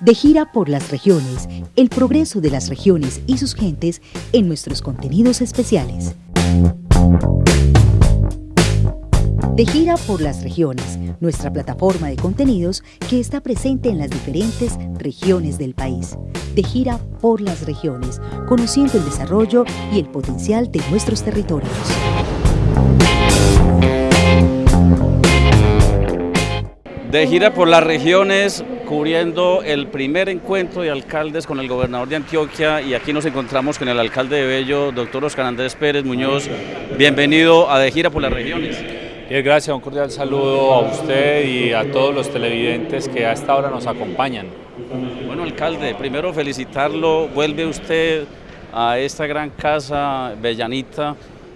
De gira por las regiones, el progreso de las regiones y sus gentes en nuestros contenidos especiales. De gira por las regiones, nuestra plataforma de contenidos que está presente en las diferentes regiones del país. De gira por las regiones, conociendo el desarrollo y el potencial de nuestros territorios. De gira por las regiones, cubriendo el primer encuentro de alcaldes con el gobernador de Antioquia y aquí nos encontramos con el alcalde de Bello, doctor Oscar Andrés Pérez Muñoz. Bienvenido a De gira por las regiones. Bien, gracias, un cordial saludo a usted y a todos los televidentes que a esta hora nos acompañan. Bueno, alcalde, primero felicitarlo, vuelve usted a esta gran casa bellanita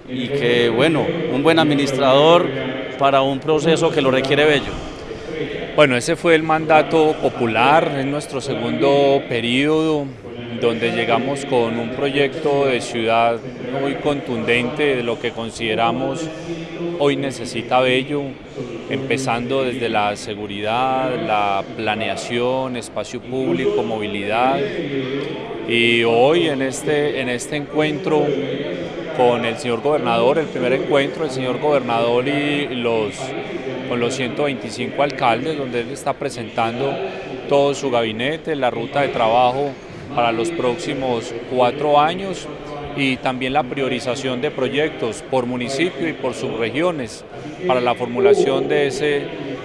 y que, bueno, un buen administrador para un proceso que lo requiere Bello. Bueno, ese fue el mandato popular en nuestro segundo periodo, donde llegamos con un proyecto de ciudad muy contundente de lo que consideramos hoy necesita Bello, empezando desde la seguridad, la planeación, espacio público, movilidad. Y hoy en este, en este encuentro con el señor gobernador, el primer encuentro, el señor gobernador y los con los 125 alcaldes, donde él está presentando todo su gabinete, la ruta de trabajo para los próximos cuatro años y también la priorización de proyectos por municipio y por subregiones para la formulación de ese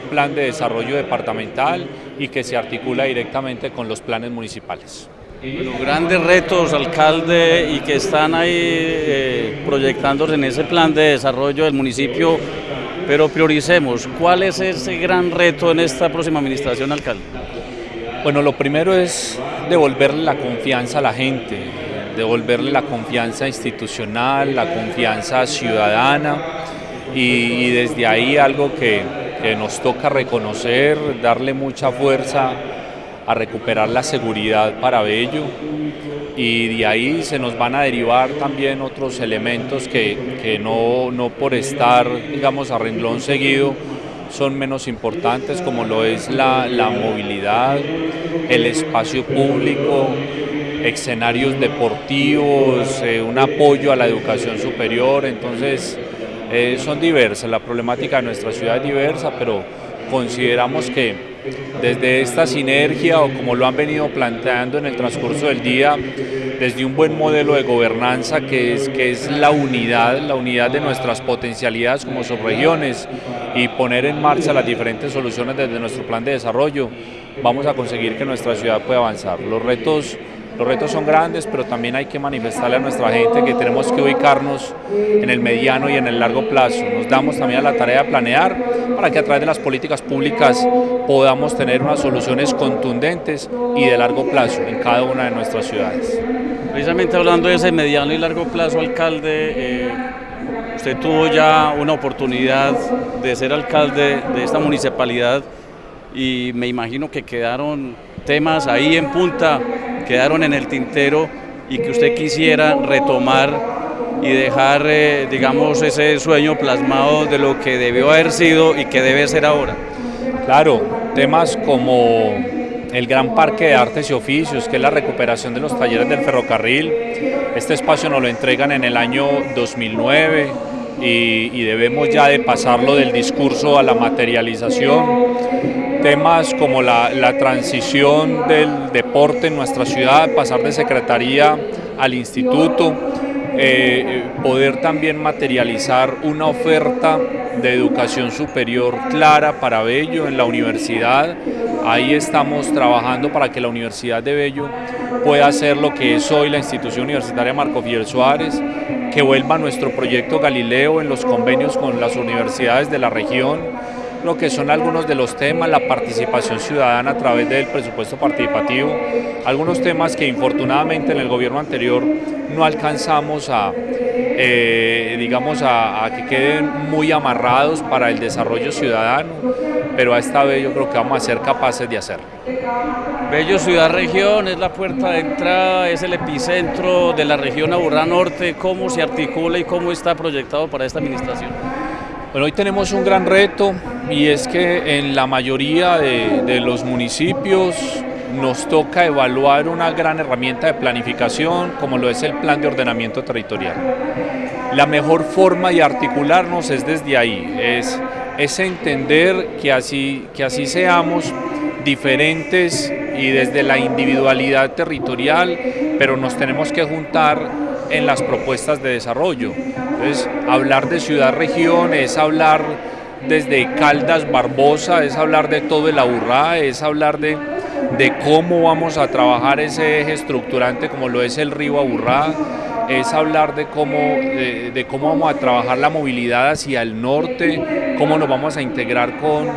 plan de desarrollo departamental y que se articula directamente con los planes municipales. Los grandes retos, alcalde, y que están ahí eh, proyectándose en ese plan de desarrollo del municipio pero prioricemos, ¿cuál es ese gran reto en esta próxima administración, alcalde? Bueno, lo primero es devolverle la confianza a la gente, devolverle la confianza institucional, la confianza ciudadana y, desde ahí algo que, que nos toca reconocer, darle mucha fuerza a recuperar la seguridad para Bello. Y de ahí se nos van a derivar también otros elementos que, no, no por estar, digamos, a renglón seguido, son menos importantes como lo es la, movilidad, el espacio público, escenarios deportivos, eh, un apoyo a la educación superior, entonces eh, son diversas, la problemática de nuestra ciudad es diversa, pero consideramos que desde esta sinergia o como lo han venido planteando en el transcurso del día, desde un buen modelo de gobernanza que es, que es la unidad, la unidad de nuestras potencialidades como subregiones y poner en marcha las diferentes soluciones desde nuestro plan de desarrollo, vamos a conseguir que nuestra ciudad pueda avanzar. Los retos los retos son grandes, pero también hay que manifestarle a nuestra gente que tenemos que ubicarnos en el mediano y en el largo plazo. Nos damos también a la tarea de planear para que a través de las políticas públicas podamos tener unas soluciones contundentes y de largo plazo en cada una de nuestras ciudades. Precisamente hablando de ese mediano y largo plazo, alcalde, eh, usted tuvo ya una oportunidad de ser alcalde de esta municipalidad y me imagino que quedaron temas ahí en punta quedaron en el tintero y que usted quisiera retomar y dejar, eh, digamos, ese sueño plasmado de lo que debió haber sido y que debe ser ahora? Claro, temas como el Gran Parque de Artes y Oficios, que es la recuperación de los talleres del ferrocarril. Este espacio nos lo entregan en el año 2009 y, y debemos ya de pasarlo del discurso a la materialización temas como la, transición del deporte en nuestra ciudad, pasar de secretaría al instituto, eh, poder también materializar una oferta de educación superior clara para Bello en la universidad. Ahí estamos trabajando para que la Universidad de Bello pueda ser lo que es hoy la institución universitaria Marco Fidel Suárez, que vuelva nuestro proyecto Galileo en los convenios con las universidades de la región, lo que son algunos de los temas, la participación ciudadana a través del presupuesto participativo, algunos temas que infortunadamente en el gobierno anterior no alcanzamos a, eh, digamos, a, que queden muy amarrados para el desarrollo ciudadano, pero a esta vez yo creo que vamos a ser capaces de hacerlo. Bello Ciudad Región es la puerta de entrada, es el epicentro de la región Aburrá Norte, ¿cómo se articula y cómo está proyectado para esta administración? Bueno, hoy tenemos un gran reto y es que en la mayoría de, los municipios nos toca evaluar una gran herramienta de planificación como lo es el plan de ordenamiento territorial. La mejor forma de articularnos es desde ahí, es, es entender que así, que así seamos diferentes y desde la individualidad territorial, pero nos tenemos que juntar en las propuestas de desarrollo. Entonces, hablar de ciudad-región es hablar desde Caldas Barbosa, es hablar de todo el Aburrá, es hablar de, de cómo vamos a trabajar ese eje estructurante como lo es el río Aburrá, es hablar de cómo, de, cómo vamos a trabajar la movilidad hacia el norte, cómo nos vamos a integrar con,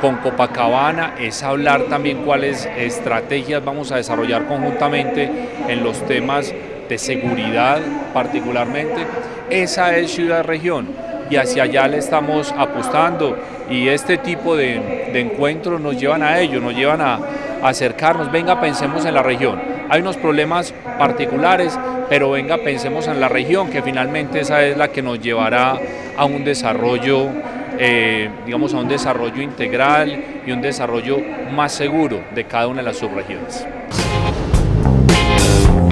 con Copacabana, es hablar también cuáles estrategias vamos a desarrollar conjuntamente en los temas de seguridad particularmente. Esa es ciudad-región y hacia allá le estamos apostando y este tipo de, encuentros nos llevan a ello, nos llevan a, acercarnos, venga pensemos en la región. Hay unos problemas particulares, pero venga pensemos en la región, que finalmente esa es la que nos llevará a un desarrollo, eh, digamos, a un desarrollo integral y un desarrollo más seguro de cada una de las subregiones.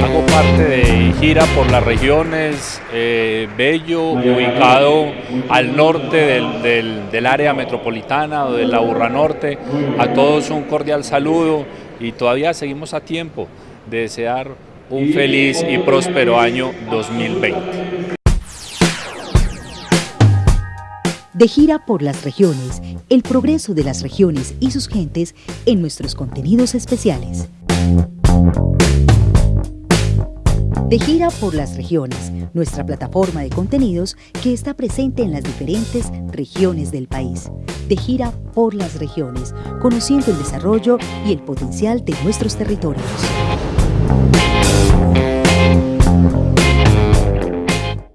Hago parte de gira por las regiones, eh, Bello, ubicado al norte del, área metropolitana o de la Urra Norte. A todos un cordial saludo y todavía seguimos a tiempo de desear un feliz y próspero año 2020. De gira por las regiones, el progreso de las regiones y sus gentes en nuestros contenidos especiales. De gira por las regiones, nuestra plataforma de contenidos que está presente en las diferentes regiones del país. De gira por las regiones, conociendo el desarrollo y el potencial de nuestros territorios.